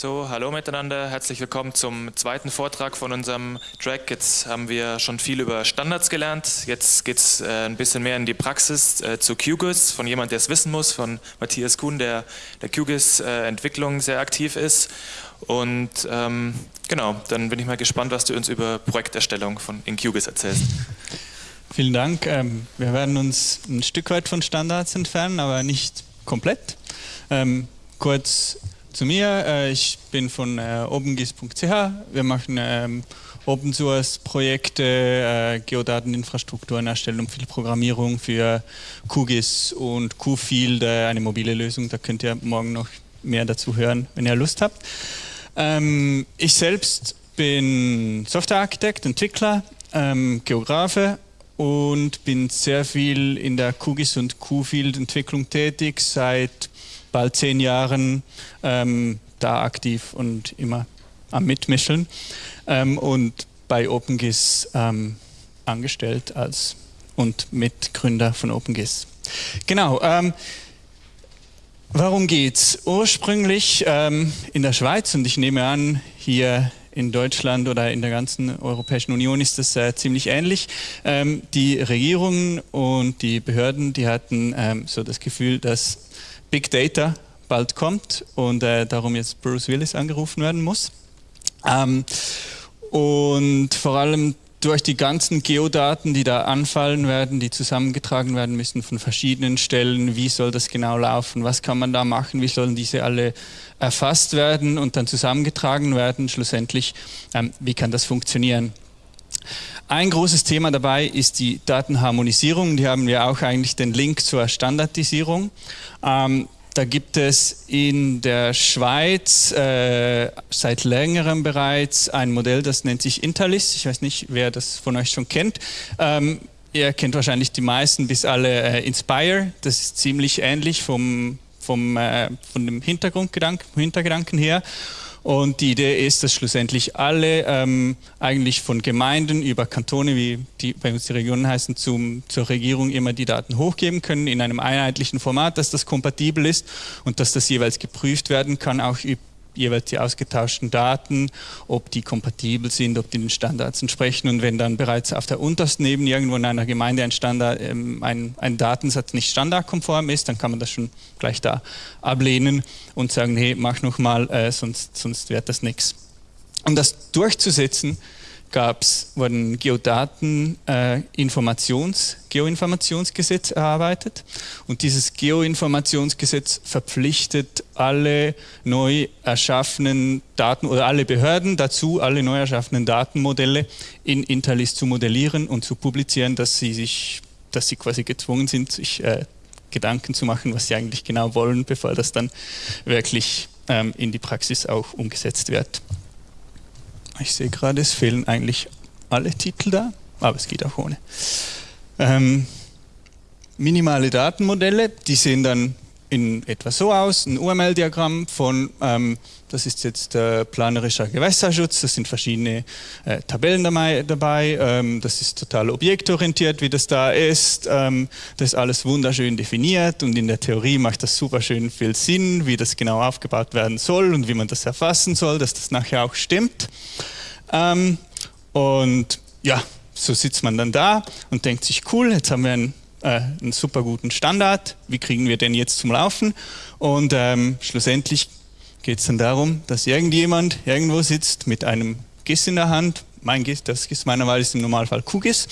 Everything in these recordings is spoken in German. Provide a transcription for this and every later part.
So, hallo miteinander, herzlich willkommen zum zweiten Vortrag von unserem Track. Jetzt haben wir schon viel über Standards gelernt, jetzt geht es äh, ein bisschen mehr in die Praxis äh, zu QGIS, von jemand, der es wissen muss, von Matthias Kuhn, der der QGIS-Entwicklung äh, sehr aktiv ist. Und ähm, genau, dann bin ich mal gespannt, was du uns über Projekterstellung von, in QGIS erzählst. Vielen Dank. Ähm, wir werden uns ein Stück weit von Standards entfernen, aber nicht komplett. Ähm, kurz zu mir. Äh, ich bin von äh, opengis.ch. Wir machen ähm, Open Source Projekte, äh, Geodateninfrastrukturen erstellen und viel Programmierung für QGIS und QField, äh, eine mobile Lösung. Da könnt ihr morgen noch mehr dazu hören, wenn ihr Lust habt. Ähm, ich selbst bin Softwarearchitekt, Entwickler, ähm, Geografe und bin sehr viel in der QGIS und QField Entwicklung tätig, seit bald zehn Jahren ähm, da aktiv und immer am Mitmischen ähm, und bei OpenGIS ähm, angestellt als und Mitgründer von OpenGIS. Genau. Ähm, warum geht's? Ursprünglich ähm, in der Schweiz und ich nehme an, hier in Deutschland oder in der ganzen Europäischen Union ist das äh, ziemlich ähnlich. Ähm, die Regierungen und die Behörden, die hatten ähm, so das Gefühl, dass Big Data bald kommt und äh, darum jetzt Bruce Willis angerufen werden muss. Ähm, und vor allem durch die ganzen Geodaten, die da anfallen werden, die zusammengetragen werden müssen von verschiedenen Stellen, wie soll das genau laufen, was kann man da machen, wie sollen diese alle erfasst werden und dann zusammengetragen werden, schlussendlich, ähm, wie kann das funktionieren. Ein großes Thema dabei ist die Datenharmonisierung. Die haben wir auch eigentlich den Link zur Standardisierung. Ähm, da gibt es in der Schweiz äh, seit längerem bereits ein Modell, das nennt sich Interlist. Ich weiß nicht, wer das von euch schon kennt. Ähm, ihr kennt wahrscheinlich die meisten bis alle äh, Inspire. Das ist ziemlich ähnlich vom, vom, äh, von dem Hintergrundgedanken, Hintergedanken her. Und die Idee ist, dass schlussendlich alle ähm, eigentlich von Gemeinden über Kantone, wie die bei uns die Regionen heißen, zum, zur Regierung immer die Daten hochgeben können in einem einheitlichen Format, dass das kompatibel ist und dass das jeweils geprüft werden kann, auch jeweils die ausgetauschten Daten, ob die kompatibel sind, ob die den Standards entsprechen. Und wenn dann bereits auf der untersten Ebene irgendwo in einer Gemeinde ein, Standard, ähm, ein, ein Datensatz nicht standardkonform ist, dann kann man das schon gleich da ablehnen und sagen, hey, mach nochmal, äh, sonst, sonst wird das nichts. Um das durchzusetzen, gab's, wurden Geodaten äh, Informations, Geoinformationsgesetz erarbeitet und dieses Geoinformationsgesetz verpflichtet alle neu erschaffenen Daten oder alle Behörden dazu, alle neu erschaffenen Datenmodelle in Interlist zu modellieren und zu publizieren, dass sie sich, dass sie quasi gezwungen sind, sich äh, Gedanken zu machen, was sie eigentlich genau wollen, bevor das dann wirklich ähm, in die Praxis auch umgesetzt wird. Ich sehe gerade, es fehlen eigentlich alle Titel da, aber es geht auch ohne. Ähm, minimale Datenmodelle, die sehen dann in etwa so aus, ein UML-Diagramm von, ähm, das ist jetzt äh, planerischer Gewässerschutz, das sind verschiedene äh, Tabellen dabei, ähm, das ist total objektorientiert, wie das da ist, ähm, das ist alles wunderschön definiert und in der Theorie macht das super schön viel Sinn, wie das genau aufgebaut werden soll und wie man das erfassen soll, dass das nachher auch stimmt. Ähm, und ja, so sitzt man dann da und denkt sich, cool, jetzt haben wir einen, äh, einen super guten Standard, wie kriegen wir den jetzt zum Laufen? Und ähm, schlussendlich geht es dann darum, dass irgendjemand irgendwo sitzt mit einem GIS in der Hand, mein GIS, das GIS meiner Wahl ist im Normalfall QGIS,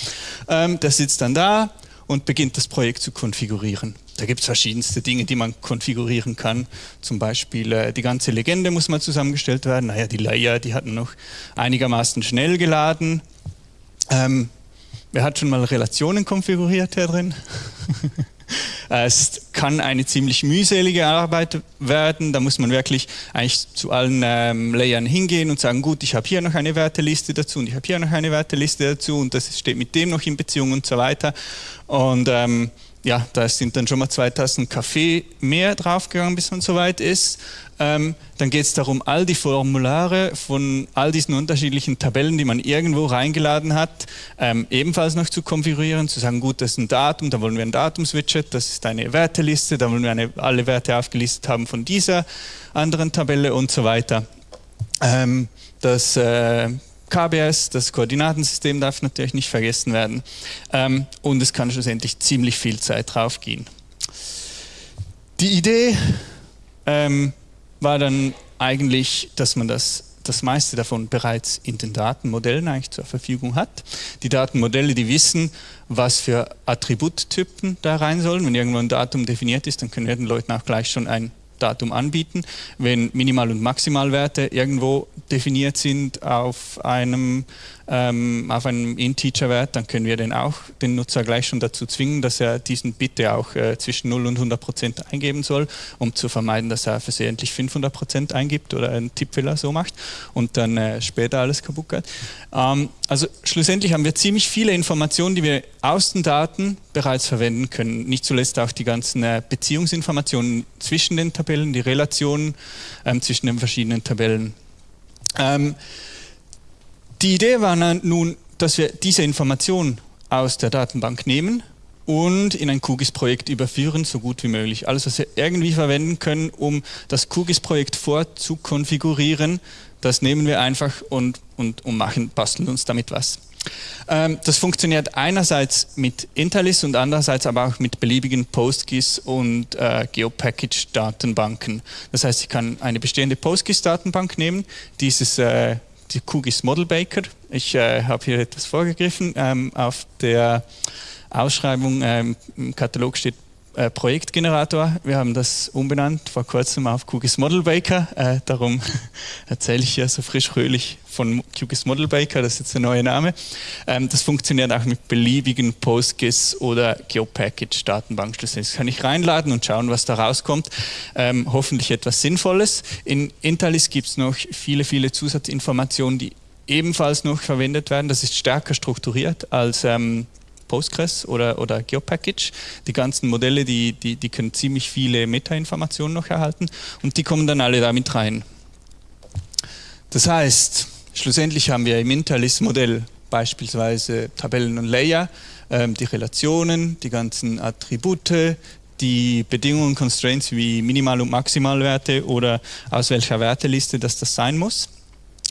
ähm, der sitzt dann da und beginnt das Projekt zu konfigurieren. Da gibt es verschiedenste Dinge, die man konfigurieren kann. Zum Beispiel äh, die ganze Legende muss mal zusammengestellt werden. Naja, die Layer, die hatten noch einigermaßen schnell geladen. Ähm, wer hat schon mal Relationen konfiguriert hier drin? es kann eine ziemlich mühselige Arbeit werden. Da muss man wirklich eigentlich zu allen ähm, Layern hingehen und sagen, gut, ich habe hier noch eine Werteliste dazu und ich habe hier noch eine Werteliste dazu und das steht mit dem noch in Beziehung und so weiter. Und ähm, ja, da sind dann schon mal zwei Tassen Kaffee mehr draufgegangen, bis man soweit ist. Ähm, dann geht es darum, all die Formulare von all diesen unterschiedlichen Tabellen, die man irgendwo reingeladen hat, ähm, ebenfalls noch zu konfigurieren, zu sagen, gut, das ist ein Datum, da wollen wir ein Datumswidget, das ist eine Werteliste, da wollen wir eine, alle Werte aufgelistet haben von dieser anderen Tabelle und so weiter. Ähm, das äh, KBS, das Koordinatensystem darf natürlich nicht vergessen werden. Ähm, und es kann schlussendlich ziemlich viel Zeit drauf gehen. Die Idee ähm, war dann eigentlich, dass man das, das meiste davon bereits in den Datenmodellen eigentlich zur Verfügung hat. Die Datenmodelle, die wissen, was für Attributtypen da rein sollen. Wenn irgendwo ein Datum definiert ist, dann können wir den Leuten auch gleich schon ein Datum anbieten. Wenn Minimal- und Maximalwerte irgendwo definiert sind auf einem ähm, auf einem Integer-Wert, dann können wir den auch den Nutzer gleich schon dazu zwingen, dass er diesen bitte auch äh, zwischen 0 und 100 Prozent eingeben soll, um zu vermeiden, dass er versehentlich 500 Prozent eingibt oder einen Tippfehler so macht und dann äh, später alles kaputt geht. Ähm, also schlussendlich haben wir ziemlich viele Informationen, die wir aus den Daten bereits verwenden können. Nicht zuletzt auch die ganzen äh, Beziehungsinformationen zwischen den Tabellen, die Relationen ähm, zwischen den verschiedenen Tabellen. Ähm, die Idee war nun, dass wir diese Information aus der Datenbank nehmen und in ein QGIS-Projekt überführen, so gut wie möglich. Alles, was wir irgendwie verwenden können, um das QGIS-Projekt vorzukonfigurieren, das nehmen wir einfach und, und, und machen, basteln uns damit was. Ähm, das funktioniert einerseits mit Interlist und andererseits aber auch mit beliebigen PostGIS und äh, GeoPackage-Datenbanken. Das heißt, ich kann eine bestehende PostGIS-Datenbank nehmen, dieses äh, die QGIS Model Baker. Ich äh, habe hier etwas vorgegriffen. Ähm, auf der Ausschreibung ähm, im Katalog steht äh, Projektgenerator. Wir haben das umbenannt vor kurzem auf QGIS Model Baker. Äh, darum erzähle ich hier so frisch fröhlich von QGIS Model Baker. Das ist jetzt der neue Name. Ähm, das funktioniert auch mit beliebigen PostGIS oder GeoPackage Datenbankschlüsseln. Das kann ich reinladen und schauen, was da rauskommt. Ähm, hoffentlich etwas Sinnvolles. In Interlist gibt es noch viele, viele Zusatzinformationen, die ebenfalls noch verwendet werden. Das ist stärker strukturiert als ähm, Postgres oder, oder GeoPackage. Die ganzen Modelle, die, die, die können ziemlich viele Metainformationen noch erhalten und die kommen dann alle damit rein. Das heißt, schlussendlich haben wir im Interlist-Modell beispielsweise Tabellen und Layer, ähm, die Relationen, die ganzen Attribute, die Bedingungen, Constraints wie Minimal- und Maximalwerte oder aus welcher Werteliste das das sein muss.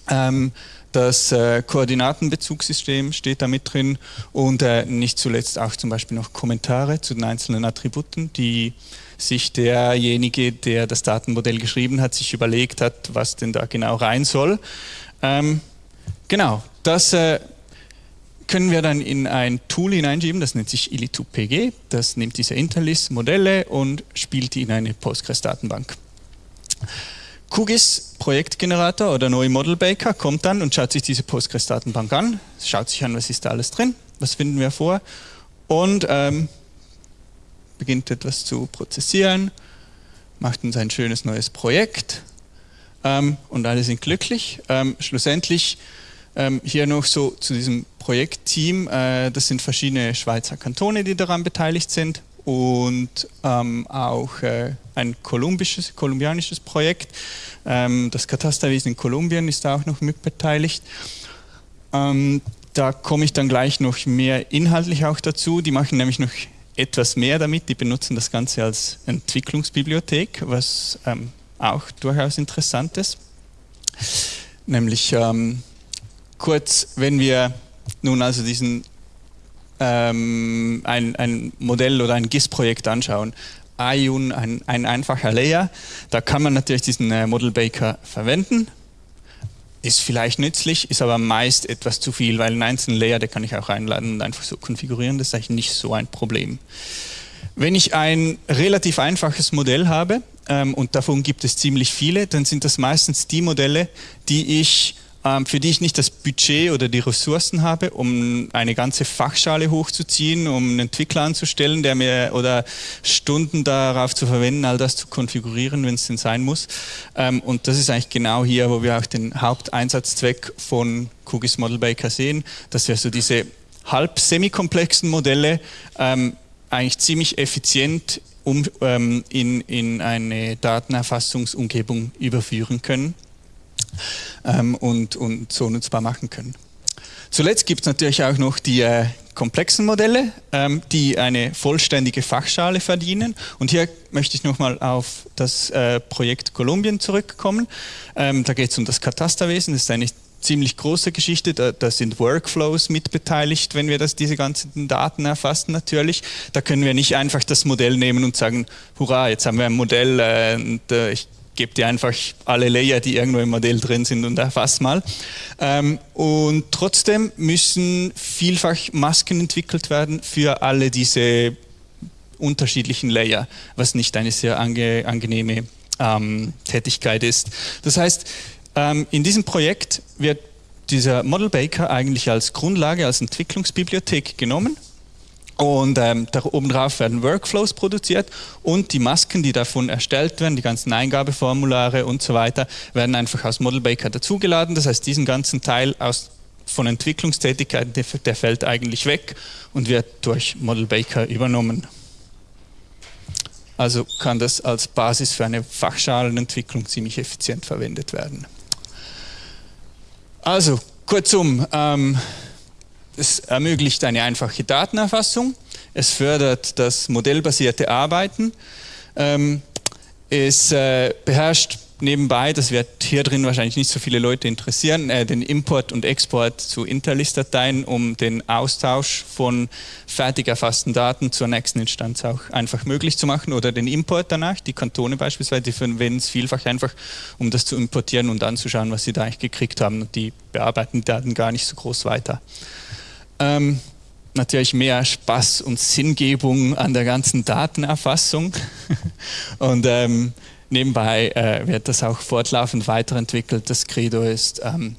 Ähm, das äh, Koordinatenbezugssystem steht da mit drin und äh, nicht zuletzt auch zum Beispiel noch Kommentare zu den einzelnen Attributen, die sich derjenige, der das Datenmodell geschrieben hat, sich überlegt hat, was denn da genau rein soll. Ähm, genau, das äh, können wir dann in ein Tool hineinschieben, das nennt sich ili2pg. Das nimmt diese Interlist-Modelle und spielt die in eine Postgres-Datenbank. QGIS Projektgenerator oder neue Model Baker kommt dann und schaut sich diese Postgres-Datenbank an, schaut sich an, was ist da alles drin, was finden wir vor und ähm, beginnt etwas zu prozessieren, macht uns ein schönes neues Projekt ähm, und alle sind glücklich. Ähm, schlussendlich ähm, hier noch so zu diesem Projektteam, äh, das sind verschiedene Schweizer Kantone, die daran beteiligt sind und ähm, auch äh, ein kolumbisches, kolumbianisches Projekt. Ähm, das Katasterwesen in Kolumbien ist da auch noch mitbeteiligt. Ähm, da komme ich dann gleich noch mehr inhaltlich auch dazu. Die machen nämlich noch etwas mehr damit. Die benutzen das Ganze als Entwicklungsbibliothek, was ähm, auch durchaus interessant ist. Nämlich ähm, kurz, wenn wir nun also diesen ähm, ein, ein Modell oder ein GIS-Projekt anschauen, Ayun, ein, ein einfacher Layer, da kann man natürlich diesen äh, Model Baker verwenden, ist vielleicht nützlich, ist aber meist etwas zu viel, weil einen einzelnen Layer, der kann ich auch einladen und einfach so konfigurieren, das ist eigentlich nicht so ein Problem. Wenn ich ein relativ einfaches Modell habe, ähm, und davon gibt es ziemlich viele, dann sind das meistens die Modelle, die ich für die ich nicht das Budget oder die Ressourcen habe, um eine ganze Fachschale hochzuziehen, um einen Entwickler anzustellen, der mir oder Stunden darauf zu verwenden, all das zu konfigurieren, wenn es denn sein muss. Ähm, und das ist eigentlich genau hier, wo wir auch den Haupteinsatzzweck von QGIS Model Baker sehen, dass wir so diese halb semi-komplexen Modelle ähm, eigentlich ziemlich effizient um, ähm, in, in eine Datenerfassungsumgebung überführen können ähm, und, und so nutzbar machen können. Zuletzt gibt es natürlich auch noch die äh, komplexen Modelle, ähm, die eine vollständige Fachschale verdienen. Und hier möchte ich nochmal auf das äh, Projekt Kolumbien zurückkommen. Ähm, da geht es um das Katasterwesen. Das ist eine ziemlich große Geschichte. Da, da, sind Workflows mitbeteiligt, wenn wir das, diese ganzen Daten erfassen natürlich. Da können wir nicht einfach das Modell nehmen und sagen, hurra, jetzt haben wir ein Modell äh, und äh, ich gebe dir einfach alle Layer, die irgendwo im Modell drin sind und erfass mal. Ähm, und trotzdem müssen vielfach Masken entwickelt werden für alle diese unterschiedlichen Layer, was nicht eine sehr ange angenehme ähm, Tätigkeit ist. Das heißt, ähm, in diesem Projekt wird dieser Model Baker eigentlich als Grundlage, als Entwicklungsbibliothek genommen und ähm, da oben drauf werden Workflows produziert und die Masken, die davon erstellt werden, die ganzen Eingabeformulare und so weiter, werden einfach aus Model Baker dazugeladen. Das heißt, diesen ganzen Teil aus, von Entwicklungstätigkeiten, der, der fällt eigentlich weg und wird durch Model Baker übernommen. Also kann das als Basis für eine Fachschalenentwicklung ziemlich effizient verwendet werden. Also, kurzum, ähm, es ermöglicht eine einfache Datenerfassung, es fördert das modellbasierte Arbeiten, ähm, es äh, beherrscht nebenbei, das wird hier drin wahrscheinlich nicht so viele Leute interessieren, äh, den Import und Export zu Interlist-Dateien, um den Austausch von fertig erfassten Daten zur nächsten Instanz auch einfach möglich zu machen. Oder den Import danach, die Kantone beispielsweise, die verwenden es vielfach einfach, um das zu importieren und anzuschauen, was sie da eigentlich gekriegt haben. Und die bearbeiten die Daten gar nicht so groß weiter. Ähm, natürlich mehr Spaß und Sinngebung an der ganzen Datenerfassung und ähm, nebenbei äh, wird das auch fortlaufend weiterentwickelt. Das Credo ist, ähm,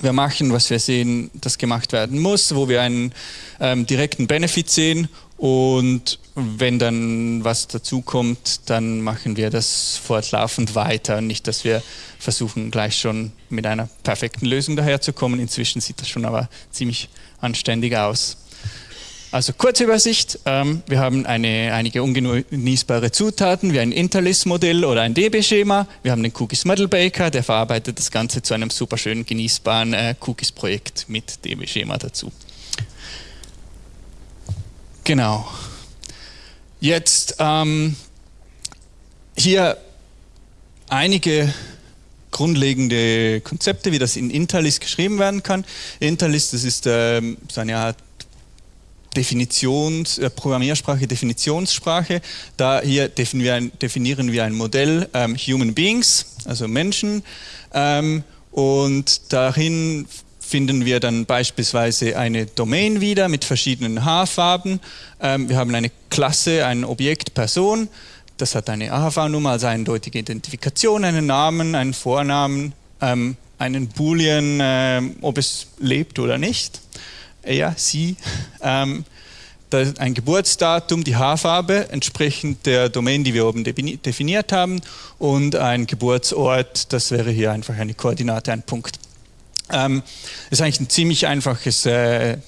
wir machen, was wir sehen, das gemacht werden muss, wo wir einen ähm, direkten Benefit sehen und wenn dann was dazukommt, dann machen wir das fortlaufend weiter. Nicht, dass wir versuchen, gleich schon mit einer perfekten Lösung daherzukommen. Inzwischen sieht das schon aber ziemlich anständig aus. Also kurze Übersicht, ähm, wir haben eine, einige ungenießbare Zutaten wie ein Interlist-Modell oder ein DB-Schema. Wir haben den Cookies Model Baker, der verarbeitet das Ganze zu einem super schönen genießbaren äh, Cookies-Projekt mit DB-Schema dazu. Genau. Jetzt ähm, hier einige grundlegende Konzepte, wie das in Interlist geschrieben werden kann. Interlist, das ist ähm, so eine Art Definitions, äh, Programmiersprache, Definitionssprache. Da hier definieren, definieren wir ein Modell ähm, Human Beings, also Menschen, ähm, und darin finden wir dann beispielsweise eine Domain wieder mit verschiedenen Haarfarben. Ähm, wir haben eine Klasse, ein Objekt Person, das hat eine AHV-Nummer, also eindeutige Identifikation, einen Namen, einen Vornamen, ähm, einen Boolean, äh, ob es lebt oder nicht er, sie, ähm, ein Geburtsdatum, die Haarfarbe entsprechend der Domain, die wir oben definiert haben und ein Geburtsort, das wäre hier einfach eine Koordinate, ein Punkt. Ähm, ist eigentlich ein ziemlich einfaches, äh,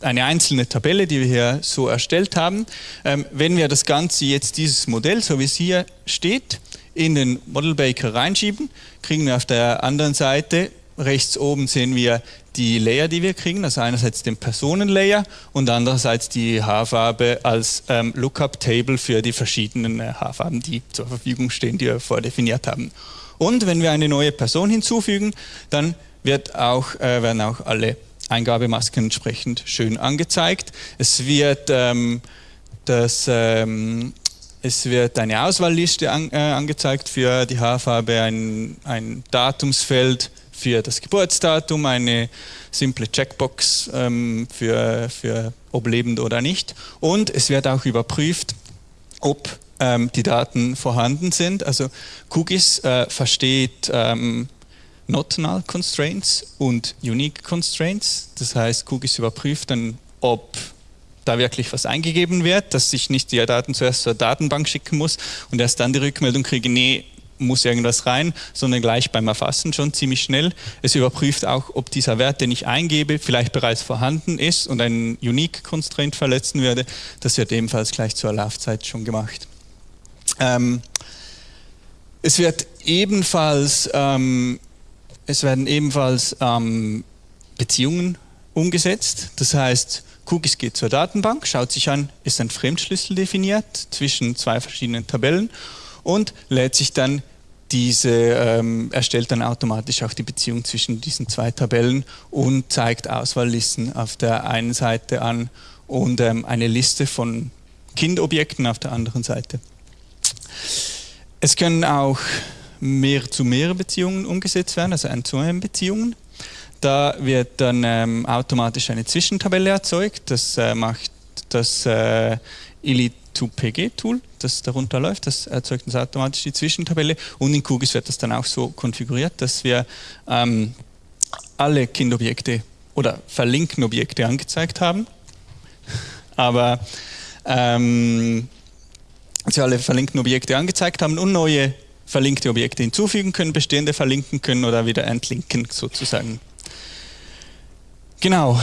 eine einzelne Tabelle, die wir hier so erstellt haben. Ähm, wenn wir das Ganze jetzt, dieses Modell, so wie es hier steht, in den Model Baker reinschieben, kriegen wir auf der anderen Seite rechts oben sehen wir die Layer, die wir kriegen, also einerseits den Personenlayer und andererseits die Haarfarbe als ähm, Lookup-Table für die verschiedenen äh, Haarfarben, die zur Verfügung stehen, die wir vordefiniert haben. Und wenn wir eine neue Person hinzufügen, dann wird auch, äh, werden auch alle Eingabemasken entsprechend schön angezeigt. Es wird, ähm, das, ähm, es wird eine Auswahlliste an, äh, angezeigt für die Haarfarbe, ein, ein Datumsfeld, für das Geburtsdatum, eine simple Checkbox ähm, für, für ob lebend oder nicht. Und es wird auch überprüft, ob ähm, die Daten vorhanden sind. Also Cookies äh, versteht ähm, Not Null Constraints und Unique Constraints. Das heißt, Cookies überprüft dann, ob da wirklich was eingegeben wird, dass ich nicht die Daten zuerst zur Datenbank schicken muss und erst dann die Rückmeldung kriege, nee, muss irgendwas rein, sondern gleich beim Erfassen schon ziemlich schnell. Es überprüft auch, ob dieser Wert, den ich eingebe, vielleicht bereits vorhanden ist und einen Unique Constraint verletzen würde. Das wird ebenfalls gleich zur Laufzeit schon gemacht. Ähm, es wird ebenfalls, ähm, es werden ebenfalls ähm, Beziehungen umgesetzt. Das heißt, QGIS geht zur Datenbank, schaut sich an, ist ein Fremdschlüssel definiert zwischen zwei verschiedenen Tabellen und lädt sich dann diese, ähm, erstellt dann automatisch auch die Beziehung zwischen diesen zwei Tabellen und zeigt Auswahllisten auf der einen Seite an und ähm, eine Liste von Kindobjekten auf der anderen Seite. Es können auch mehr zu mehr Beziehungen umgesetzt werden, also ein zu einem Beziehungen. Da wird dann ähm, automatisch eine Zwischentabelle erzeugt. Das äh, macht das äh, Ili2PG-Tool, das darunter läuft. Das erzeugt uns automatisch die Zwischentabelle. Und in QGIS wird das dann auch so konfiguriert, dass wir ähm, alle Kindobjekte oder verlinkten Objekte angezeigt haben. Aber ähm, sie alle verlinkten Objekte angezeigt haben und neue verlinkte Objekte hinzufügen können, bestehende verlinken können oder wieder entlinken sozusagen. Genau,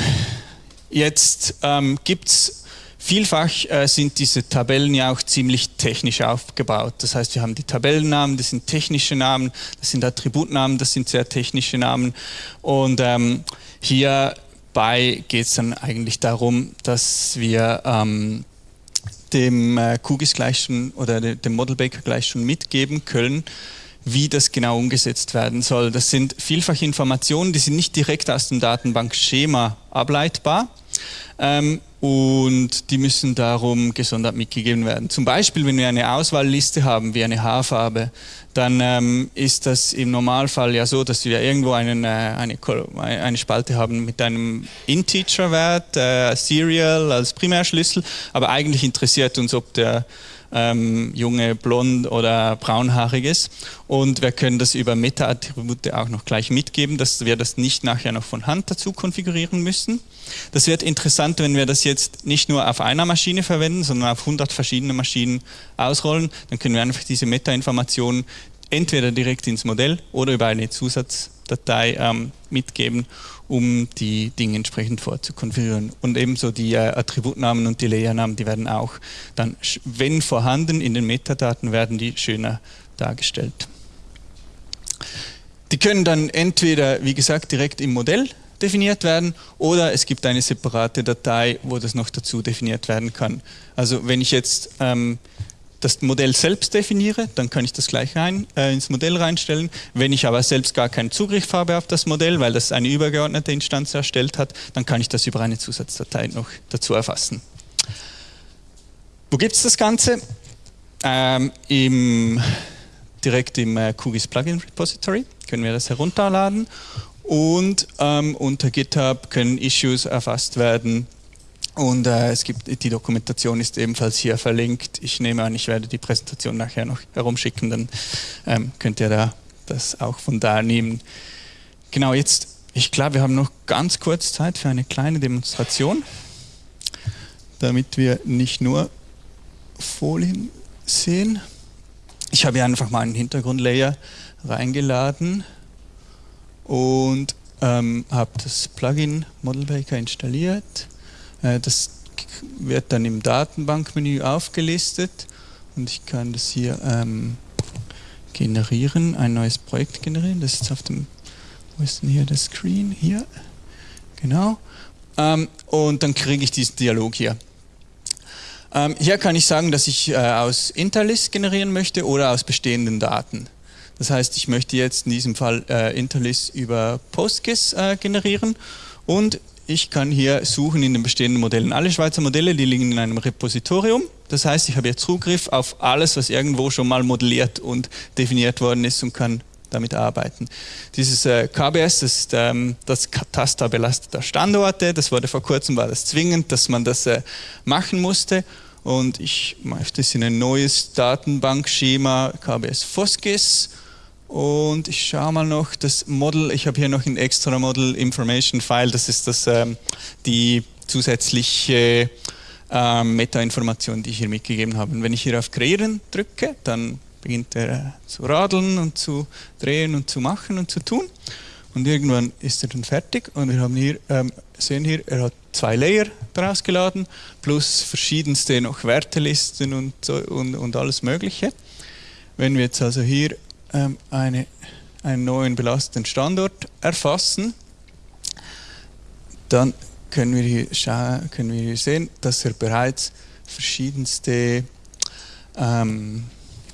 jetzt ähm, gibt es Vielfach äh, sind diese Tabellen ja auch ziemlich technisch aufgebaut. Das heißt, wir haben die Tabellennamen, das sind technische Namen, das sind Attributnamen, das sind sehr technische Namen. Und ähm, hierbei geht es dann eigentlich darum, dass wir ähm, dem äh, QGIS gleich schon oder dem Model Baker gleich schon mitgeben können, wie das genau umgesetzt werden soll. Das sind vielfach Informationen, die sind nicht direkt aus dem Datenbankschema ableitbar ähm, und die müssen darum gesondert mitgegeben werden. Zum Beispiel, wenn wir eine Auswahlliste haben, wie eine Haarfarbe, dann ähm, ist das im Normalfall ja so, dass wir irgendwo einen, äh, eine, eine Spalte haben mit einem Integer-Wert, äh, Serial als Primärschlüssel, aber eigentlich interessiert uns, ob der ähm, junge blond oder braunhaarig ist. Und wir können das über Meta-Attribute auch noch gleich mitgeben, dass wir das nicht nachher noch von Hand dazu konfigurieren müssen. Das wird interessant, wenn wir das jetzt nicht nur auf einer Maschine verwenden, sondern auf 100 verschiedene Maschinen ausrollen. Dann können wir einfach diese Meta-Informationen entweder direkt ins Modell oder über eine Zusatzdatei ähm, mitgeben um die Dinge entsprechend vorzukonfigurieren. Und ebenso die äh, Attributnamen und die Layernamen, die werden auch dann, wenn vorhanden, in den Metadaten werden die schöner dargestellt. Die können dann entweder, wie gesagt, direkt im Modell definiert werden oder es gibt eine separate Datei, wo das noch dazu definiert werden kann. Also wenn ich jetzt ähm, das Modell selbst definiere, dann kann ich das gleich rein, äh, ins Modell reinstellen. Wenn ich aber selbst gar keinen Zugriff habe auf das Modell, weil das eine übergeordnete Instanz erstellt hat, dann kann ich das über eine Zusatzdatei noch dazu erfassen. Wo gibt es das Ganze? Ähm, im, direkt im äh, QGIS Plugin Repository können wir das herunterladen und ähm, unter GitHub können Issues erfasst werden und äh, es gibt, die Dokumentation ist ebenfalls hier verlinkt. Ich nehme an, ich werde die Präsentation nachher noch herumschicken, dann ähm, könnt ihr da das auch von da nehmen. Genau, jetzt, ich glaube, wir haben noch ganz kurz Zeit für eine kleine Demonstration, damit wir nicht nur Folien sehen. Ich habe hier einfach mal einen Hintergrundlayer reingeladen und ähm, habe das Plugin Model Baker installiert das wird dann im Datenbankmenü aufgelistet und ich kann das hier ähm, generieren, ein neues Projekt generieren. Das ist auf dem, wo ist denn hier das Screen? Hier, genau. Ähm, und dann kriege ich diesen Dialog hier. Ähm, hier kann ich sagen, dass ich äh, aus Interlist generieren möchte oder aus bestehenden Daten. Das heißt, ich möchte jetzt in diesem Fall äh, Interlist über PostGIS äh, generieren und ich kann hier suchen in den bestehenden Modellen. Alle Schweizer Modelle, die liegen in einem Repositorium. Das heißt, ich habe jetzt Zugriff auf alles, was irgendwo schon mal modelliert und definiert worden ist und kann damit arbeiten. Dieses äh, KBS, das ist ähm, das Kataster belasteter Standorte. Das wurde vor kurzem, war das zwingend, dass man das äh, machen musste. Und ich möchte es in ein neues Datenbankschema KBS FOSGIS und ich schaue mal noch das Model, ich habe hier noch ein extra Model Information File, das ist das, ähm, die zusätzliche äh, Meta-Information, die ich hier mitgegeben habe. Und wenn ich hier auf Kreieren drücke, dann beginnt er äh, zu radeln und zu drehen und zu machen und zu tun. Und irgendwann ist er dann fertig und wir haben hier, ähm, sehen hier, er hat zwei Layer daraus geladen, plus verschiedenste noch Wertelisten und, und, und alles mögliche. Wenn wir jetzt also hier ähm, eine, einen neuen belasteten Standort erfassen, dann können wir, hier können wir hier sehen, dass er bereits verschiedenste, ähm,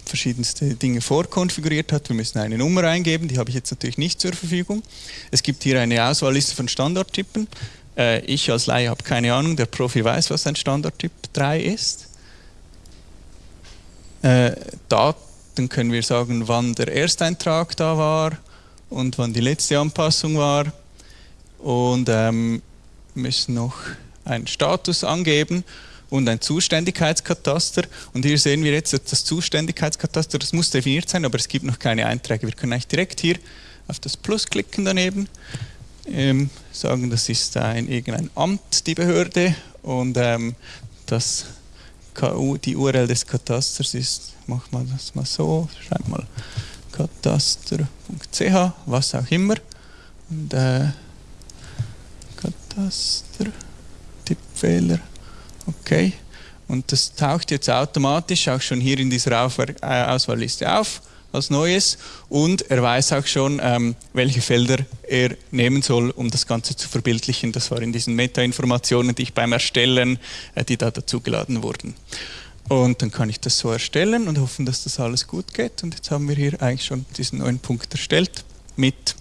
verschiedenste Dinge vorkonfiguriert hat. Wir müssen eine Nummer eingeben, die habe ich jetzt natürlich nicht zur Verfügung. Es gibt hier eine Auswahlliste von Standardtypen. Äh, ich als Laie habe keine Ahnung, der Profi weiß, was ein Standardtyp 3 ist. Äh, Daten können wir sagen, wann der Ersteintrag da war und wann die letzte Anpassung war. Und ähm, müssen noch einen Status angeben und ein Zuständigkeitskataster. Und hier sehen wir jetzt, das Zuständigkeitskataster, das muss definiert sein, aber es gibt noch keine Einträge. Wir können eigentlich direkt hier auf das Plus klicken daneben, ähm, sagen, das ist ein, irgendein Amt, die Behörde, und ähm, das Die URL des Katasters ist, machen wir das mal so, schreib mal kataster.ch, was auch immer. Und, äh, Kataster, Tippfehler, okay. Und das taucht jetzt automatisch auch schon hier in dieser äh, Auswahlliste auf als Neues und er weiß auch schon, ähm, welche Felder er nehmen soll, um das Ganze zu verbildlichen. Das war in diesen Meta-Informationen, die ich beim Erstellen, äh, die da dazugeladen wurden. Und dann kann ich das so erstellen und hoffen, dass das alles gut geht. Und jetzt haben wir hier eigentlich schon diesen neuen Punkt erstellt mit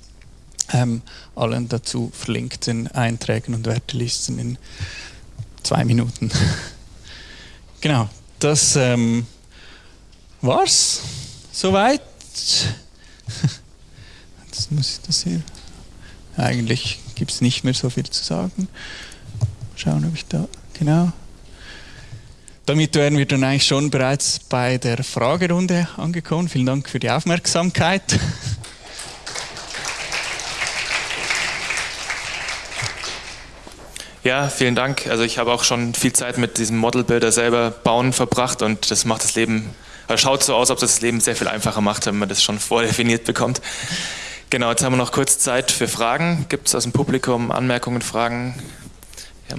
ähm, allen dazu verlinkten Einträgen und Wertelisten in zwei Minuten. genau, das ähm, war's soweit. Jetzt muss ich das hier. Eigentlich gibt es nicht mehr so viel zu sagen. Schauen, ob ich da genau. Damit wären wir dann eigentlich schon bereits bei der Fragerunde angekommen. Vielen Dank für die Aufmerksamkeit. Ja, vielen Dank. Also ich habe auch schon viel Zeit mit diesem Modelbilder selber bauen verbracht und das macht das Leben, also schaut so aus, ob das Leben sehr viel einfacher macht, wenn man das schon vordefiniert bekommt. Genau, jetzt haben wir noch kurz Zeit für Fragen. Gibt es aus dem Publikum Anmerkungen, Fragen? Ja.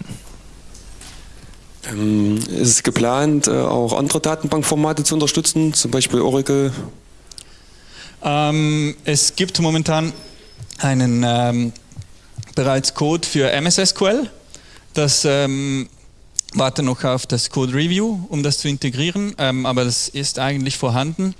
Ähm, ist es geplant, äh, auch andere Datenbankformate zu unterstützen, zum Beispiel Oracle? Ähm, es gibt momentan einen ähm, bereits Code für MS SQL das ähm, warte noch auf das Code Review, um das zu integrieren, ähm, aber das ist eigentlich vorhanden.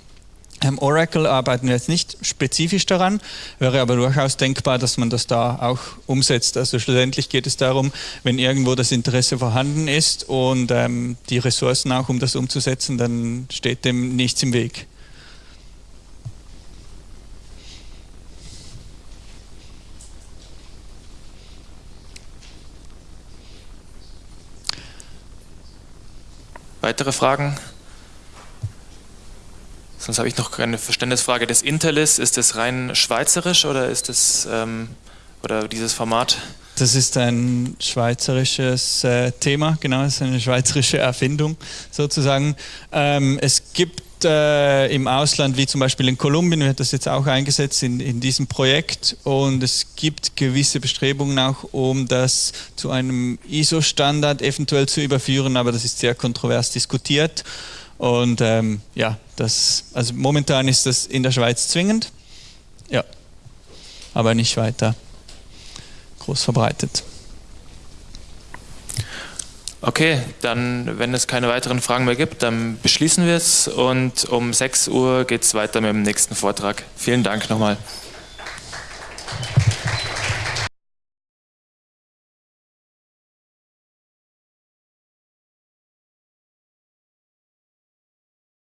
Ähm, Oracle arbeiten wir jetzt nicht spezifisch daran, wäre aber durchaus denkbar, dass man das da auch umsetzt. Also schlussendlich geht es darum, wenn irgendwo das Interesse vorhanden ist und ähm, die Ressourcen auch, um das umzusetzen, dann steht dem nichts im Weg. Weitere Fragen? Sonst habe ich noch eine Verständnisfrage. Das Interlis, ist das rein schweizerisch oder ist das ähm, oder dieses Format? Das ist ein schweizerisches äh, Thema, genau, es ist eine schweizerische Erfindung sozusagen. Ähm, es äh, im Ausland, wie zum Beispiel in Kolumbien, wird das jetzt auch eingesetzt in, in diesem Projekt. Und es gibt gewisse Bestrebungen auch, um das zu einem ISO-Standard eventuell zu überführen, aber das ist sehr kontrovers diskutiert. Und ähm, ja, das, also momentan ist das in der Schweiz zwingend, ja, aber nicht weiter groß verbreitet. Okay, dann, wenn es keine weiteren Fragen mehr gibt, dann beschließen wir es und um 6 Uhr geht es weiter mit dem nächsten Vortrag. Vielen Dank nochmal.